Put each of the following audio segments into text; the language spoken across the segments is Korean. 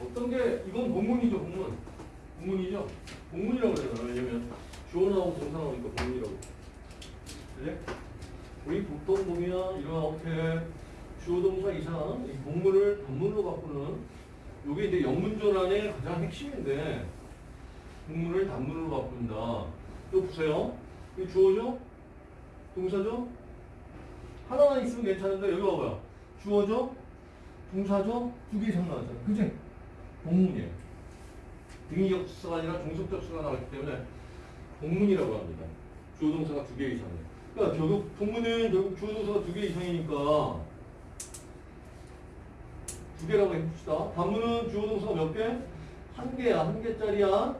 어떤 게 이건 본문이죠 본문. 본문이죠? 본문이라고 그래요 왜냐면 주어 나오고 동사 나오니까 본문이라고. 그래? 우리 보통 보면 이렇게 주어 동사 이상 이 본문을 본문으로 바꾸는 요게 이제 영문전환의 가장 핵심인데 본문을 단문으로 바꾼다. 또 보세요. 이 주어죠? 동사죠? 하나만 있으면 괜찮은데 여기 봐봐요. 주어죠 동사죠 두 개 이상 나왔잖아 그지? 본문이에요. 등위적 수가 아니라 종속적 수가 나왔기 때문에 본문이라고 합니다. 주어 동사가 두 개 이상이에요. 그러니까 결국 본문은 결국 주어 동사가 두 개 이상이니까 두 개라고 해봅시다. 단문은 주어 동사가 몇 개? 한 개야. 한 개짜리야.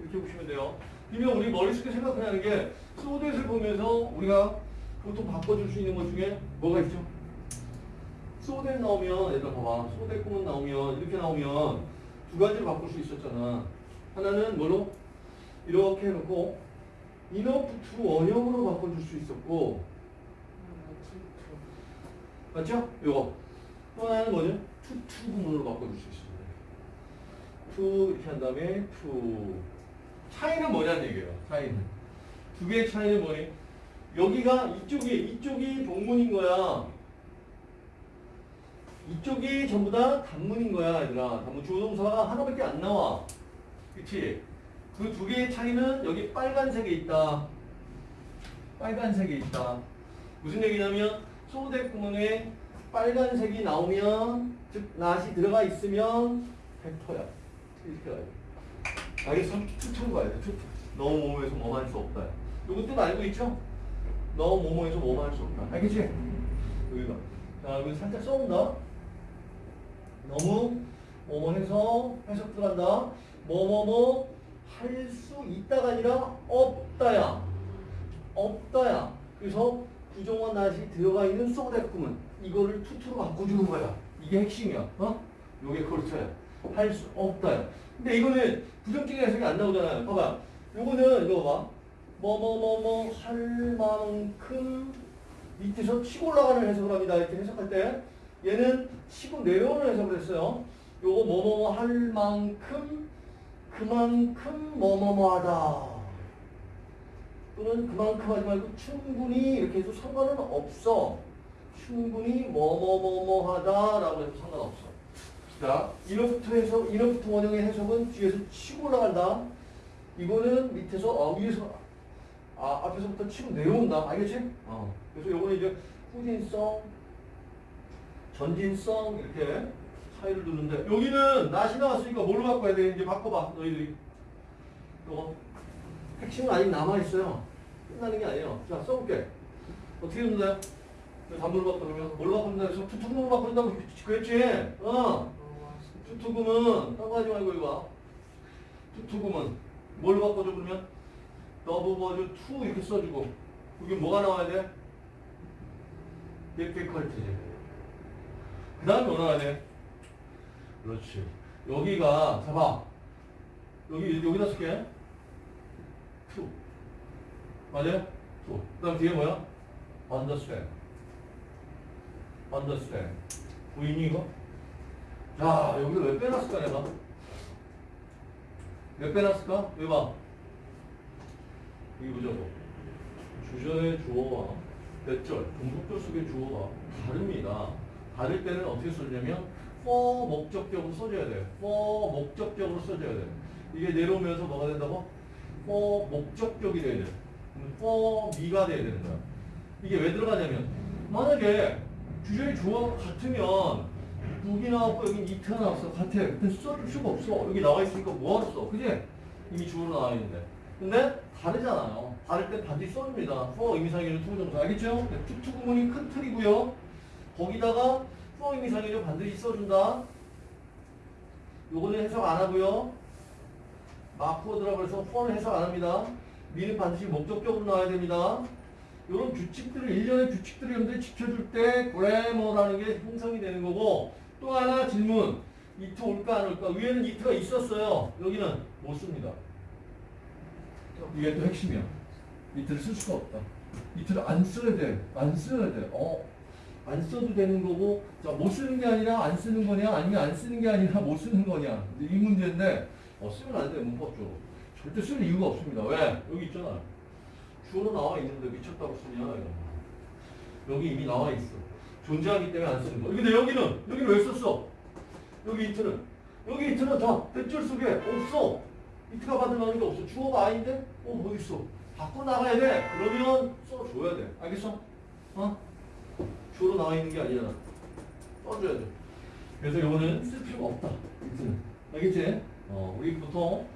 이렇게 보시면 돼요. 그러면 우리 머릿속에 생각하는 게 소댓을 보면서 우리가 보통 바꿔줄 수 있는 것 중에 뭐가 있죠? so that 나오면 얘들아 봐봐. so that 구문 나오면 이렇게 나오면 두 가지를 바꿀 수 있었잖아. 하나는 뭐로? 이렇게 해놓고 enough to 원형으로 바꿔줄 수 있었고 맞죠? 이거. 또 하나는 뭐죠? too to 구문으로 바꿔줄 수 있습니다. too 이렇게 한 다음에 to 차이는 뭐냐는 얘기예요 차이는. 두 개의 차이는 뭐니? 여기가 이쪽이 이쪽이 본문인 거야 이쪽이 전부 다 단문인 거야, 얘들아. 단문 주어동사가 하나밖에 안 나와. 그치? 그 두 개의 차이는 여기 빨간색에 있다. 빨간색에 있다. 무슨 얘기냐면, 소대 구문에 빨간색이 나오면, 즉, 낫이 들어가 있으면, 100%야. 이렇게 가야 돼. 알겠어? 투투로 가야 돼, 투투. 너 뭐뭐에서 뭐만 할수 없다. 요거 뜻 알고 있죠? 너 뭐뭐에서 뭐만 할수 없다. 알겠지? 여기가. 자, 여기 살짝 써온다. 너무 뭐뭐 해서 해석 들어간다. 뭐뭐뭐 할 수 있다가 아니라 없다야. 없다야. 그래서 부정한 낫이 들어가 있는 소대꾸문 이거를 투투로 바꿔주는 거야. 이게 핵심이야. 어? 요게 그렇죠야. 할 수 없다야. 근데 이거는 부정적인 해석이 안 나오잖아요. 봐봐. 요거는 이거 봐. 뭐뭐뭐뭐 할 만큼 밑에서 치고 올라가는 해석을 합니다. 이렇게 해석할 때 얘는 치고 내려오는 해석을 했어요. 요거 뭐뭐뭐 할 만큼 그만큼 뭐뭐뭐 하다. 또는 그만큼 하지 말고 충분히 이렇게 해도 상관은 없어. 충분히 뭐뭐뭐뭐 하다라고 해도 상관없어. 자, 이너부터 해서 이너부터 원형의 해석은 뒤에서 치고 올라간다. 이거는 밑에서 어, 위에서 아, 앞에서부터 치고 내려온다. 알겠지? 어. 그래서 요거는 이제 후진성, 전진성 이렇게 차이를 두는데 여기는 낫이 나왔으니까 뭘로 바꿔야 돼? 이제 바꿔봐 너희들이. 요거 핵심은 아직 남아있어요. 끝나는 게 아니에요. 자, 써볼게. 어떻게 된다? 단문으로 바꾸면 뭘로 바꾼다 해서 too to 구문으로 바꾼다고 그랬지? 어. too to 구문은 딴거 하지 말고 이거 봐. too to 구문은 뭘로 바꿔줘 그러면? the book was too 이렇게 써주고 여기 뭐가 나와야 돼? difficult지. 그 다음에 뭐 나와야 돼? 그렇지. 여기가 잡아. 여기 여기다 쓸게. to. 맞아요? to. 그 다음 뒤에 뭐야? understand. understand. 보이니 이거? 자, 여기서 왜 빼놨을까 내가? 왜 빼놨을까? 왜 봐? 여기 보자고. 주절의 주어와 몇 절, 종속절 속의 주어가 다릅니다. 다를 때는 어떻게 써주냐면 for 목적격으로 써줘야 돼요. for 목적격으로 써줘야 돼요. 이게 내려오면서 뭐가 된다고? for 목적격이 돼야 돼요. for me가 돼야 되는 거야. 이게 왜 들어가냐면 만약에 주절의 주어가 같으면 book이 나왔고 여기 it가 나왔어. 같아. 근데 써줄 수가 없어. 여기 나와 있으니까 뭐하러 써? 그지? 이미 주어로 나와 있는데. 근데 다르잖아요. 다를 때 반드시 써줍니다. for 의미상의는 to부정사. 알겠죠? 네, too to 구문이 큰 틀이고요. 거기다가 for 의미상의는 반드시 써준다. 요거는 해석 안 하고요. 마크워드라고 해서 for는 해석 안 합니다. 미는 반드시 목적격으로 나와야 됩니다. 이런 규칙들을 일련의 규칙들을 여러분들이 지켜줄 때 그래머라는 게 형성이 되는 거고 또 하나 질문 이트 올까 안 올까 위에는 이트가 있었어요 여기는 못 씁니다 이게 또 핵심이야 이트를 쓸 수가 없다 이트를 안 써야 돼 안 써야 돼 어. 안 써도 되는 거고 자 못 쓰는 게 아니라 안 쓰는 거냐 아니면 안 쓰는 게 아니라 못 쓰는 거냐. 이 문제인데 어, 쓰면 안 돼요 문법적으로 절대 쓸 이유가 없습니다. 왜? 여기 있잖아. 주어로 나와 있는데 미쳤다고 쓰냐 이거. 여기 이미 나와 있어. 존재하기 때문에 안 쓰는 거. 근데 여기는 여기는 왜 썼어? 여기 이트는. 여기 이트는 다 대절 속에 없어. 이트가 받을 만한 게 없어. 주어가 아닌데? 어뭐 있어? 바꿔 나가야 돼. 그러면 써줘야 돼. 알겠어? 어 주어로 나와 있는 게 아니잖아. 써줘야 돼. 그래서 이거는 쓸 필요가 없다. 이트는. 알겠지? 어, 우리 보통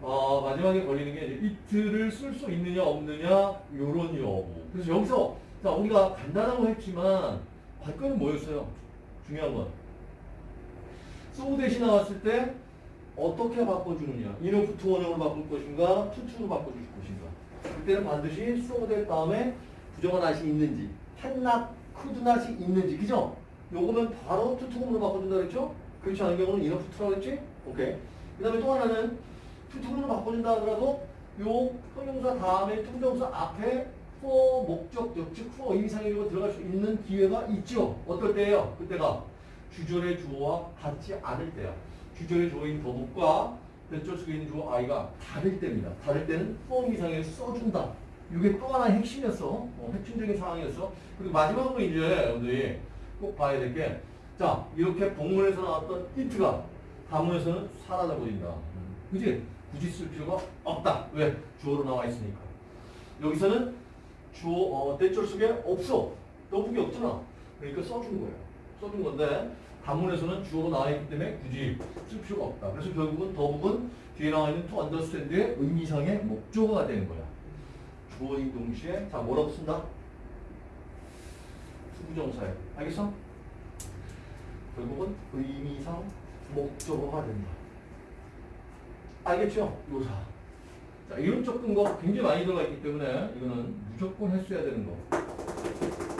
어, 마지막에 걸리는 게 이제 이트를 쓸 수 있느냐 없느냐 요런 여부. 그래서 여기서 자 우리가 간단하고 했지만 관건은 뭐였어요? 중요한 건. so 대신 나왔을 때 어떻게 바꿔주느냐. enough to 원형으로 바꿀 것인가 too to로 바꿔줄 것인가. 그때는 반드시 so that 다음에 부정어 not이 있는지 한낫 쿠드낫이 있는지 그죠? 요거면 바로 too to 구문으로 바꿔준다 그랬죠? 그렇지 않은 경우는 enough to라고 그랬지? 오케이 그 다음에 또 하나는 too to 구문으로 바꿔준다 하더라도 요 형용사 다음에 to부정사 앞에 for 목적격 즉 for 의미상의로 들어갈 수 있는 기회가 있죠 어떨 때예요? 그때가 주절의 주어와 같지 않을 때야 주절의 주어인 더북과 대절 속에 있는 주어 아이가 다를 때입니다 다를 때는 for 의미상의를 써준다 이게 또 하나의 핵심이었어. 어, 핵심적인 상황이었어. 그리고 마지막으로 이제 여러분들이 꼭 봐야 될 게, 자, 이렇게 본문에서 나왔던 이트가 다문에서는 사라져 버린다. 그지? 굳이 쓸 필요가 없다. 왜? 주어로 나와 있으니까. 여기서는 주어, 어, 대절 속에 없어. 너북이 없잖아. 그러니까 써준 거예요. 써준 건데, 단문에서는 주어로 나와 있기 때문에 굳이 쓸 필요가 없다. 그래서 결국은 더북은 뒤에 나와 있는 to understand의 의미상의 목적어가 되는 거야. 주어인 동시에 자 뭐라고 쓴다? 투부정사에 알겠어? 결국은 의미상 목적어가 된다. 알겠죠? 요사. 자 이런 접근거 굉장히 많이 들어가 있기 때문에 이거는 무조건 했어야 되는 거.